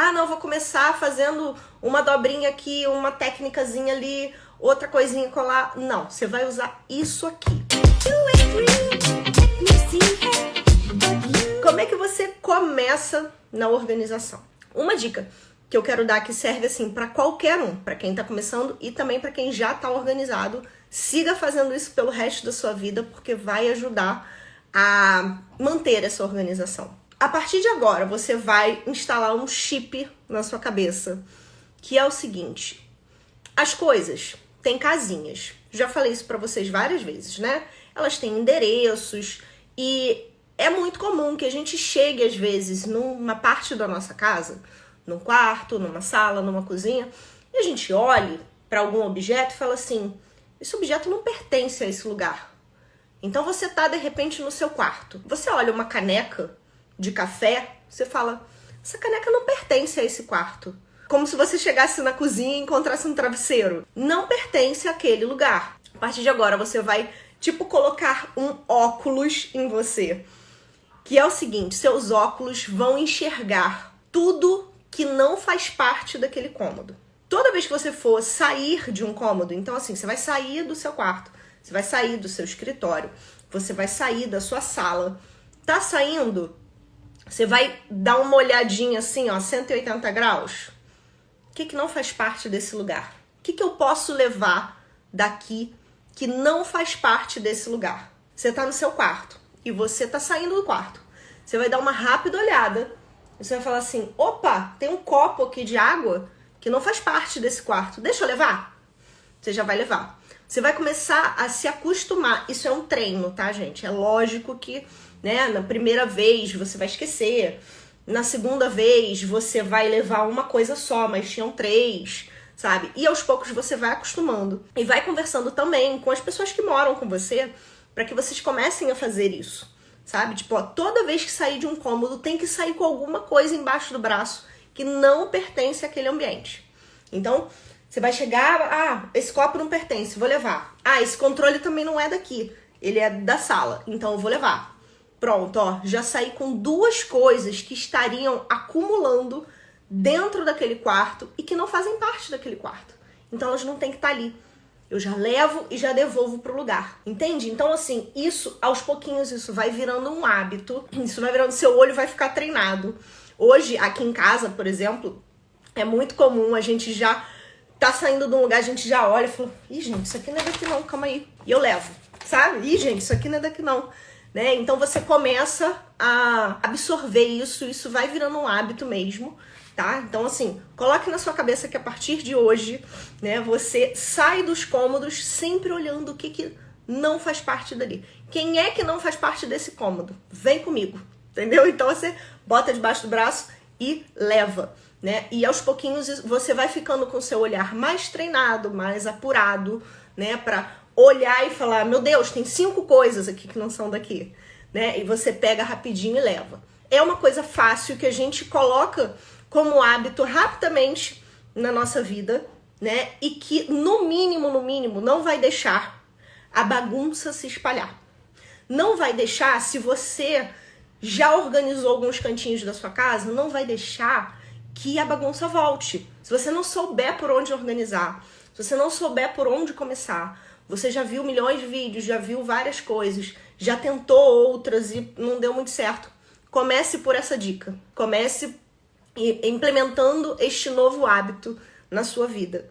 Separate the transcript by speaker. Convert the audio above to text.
Speaker 1: Ah, não, vou começar fazendo uma dobrinha aqui, uma técnicazinha ali, outra coisinha colar. Não, você vai usar isso aqui. Como é que você começa na organização? Uma dica que eu quero dar que serve assim para qualquer um, para quem está começando e também para quem já está organizado. Siga fazendo isso pelo resto da sua vida porque vai ajudar a manter essa organização. A partir de agora, você vai instalar um chip na sua cabeça, que é o seguinte: as coisas têm casinhas. Já falei isso para vocês várias vezes, né? Elas têm endereços e é muito comum que a gente chegue às vezes numa parte da nossa casa num quarto, numa sala, numa cozinha, e a gente olhe para algum objeto e fala assim: esse objeto não pertence a esse lugar. Então você tá de repente no seu quarto. Você olha uma caneca de café, você fala: essa caneca não pertence a esse quarto. Como se você chegasse na cozinha e encontrasse um travesseiro. Não pertence àquele lugar. A partir de agora você vai tipo colocar um óculos em você. Que é o seguinte, seus óculos vão enxergar tudo que não faz parte daquele cômodo. Toda vez que você for sair de um cômodo, então assim, você vai sair do seu quarto, você vai sair do seu escritório, você vai sair da sua sala. Tá saindo? Você vai dar uma olhadinha assim, ó, 180 graus. O que, que não faz parte desse lugar? O que, que eu posso levar daqui que não faz parte desse lugar? Você tá no seu quarto e você tá saindo do quarto. Você vai dar uma rápida olhada você vai falar assim: opa, tem um copo aqui de água que não faz parte desse quarto. Deixa eu levar? Você já vai levar. Você vai começar a se acostumar. Isso é um treino, tá, gente? É lógico que, né, na primeira vez você vai esquecer. Na segunda vez você vai levar uma coisa só, mas tinham três, sabe? E aos poucos você vai acostumando. E vai conversando também com as pessoas que moram com você para que vocês comecem a fazer isso sabe? Tipo, ó, toda vez que sair de um cômodo tem que sair com alguma coisa embaixo do braço que não pertence àquele ambiente. Então, você vai chegar, ah, esse copo não pertence, vou levar. Ah, esse controle também não é daqui, ele é da sala, então eu vou levar. Pronto, ó, já saí com duas coisas que estariam acumulando dentro daquele quarto e que não fazem parte daquele quarto. Então elas não têm que estar tá ali. Eu já levo e já devolvo pro lugar. Entende? Então, assim, isso, aos pouquinhos, isso vai virando um hábito. Isso vai virando, seu olho vai ficar treinado. Hoje, aqui em casa, por exemplo, é muito comum a gente já tá saindo de um lugar, a gente já olha e fala: ih, gente, isso aqui não é daqui não, calma aí. E eu levo, sabe? Ih, gente, isso aqui não é daqui não. Né? Então você começa a absorver isso, isso vai virando um hábito mesmo tá? Então, assim, coloque na sua cabeça que a partir de hoje, né, você sai dos cômodos sempre olhando o que, que não faz parte dali. Quem é que não faz parte desse cômodo? Vem comigo, entendeu? Então você bota debaixo do braço e leva, né? E aos pouquinhos você vai ficando com seu olhar mais treinado, mais apurado, né, para olhar e falar: "Meu Deus, tem cinco coisas aqui que não são daqui", né? E você pega rapidinho e leva. É uma coisa fácil que a gente coloca como hábito rapidamente na nossa vida, né? E que no mínimo, no mínimo, não vai deixar a bagunça se espalhar. Não vai deixar, se você já organizou alguns cantinhos da sua casa, não vai deixar que a bagunça volte. Se você não souber por onde organizar, se você não souber por onde começar, você já viu milhões de vídeos, já viu várias coisas, já tentou outras e não deu muito certo. Comece por essa dica. Comece implementando este novo hábito na sua vida.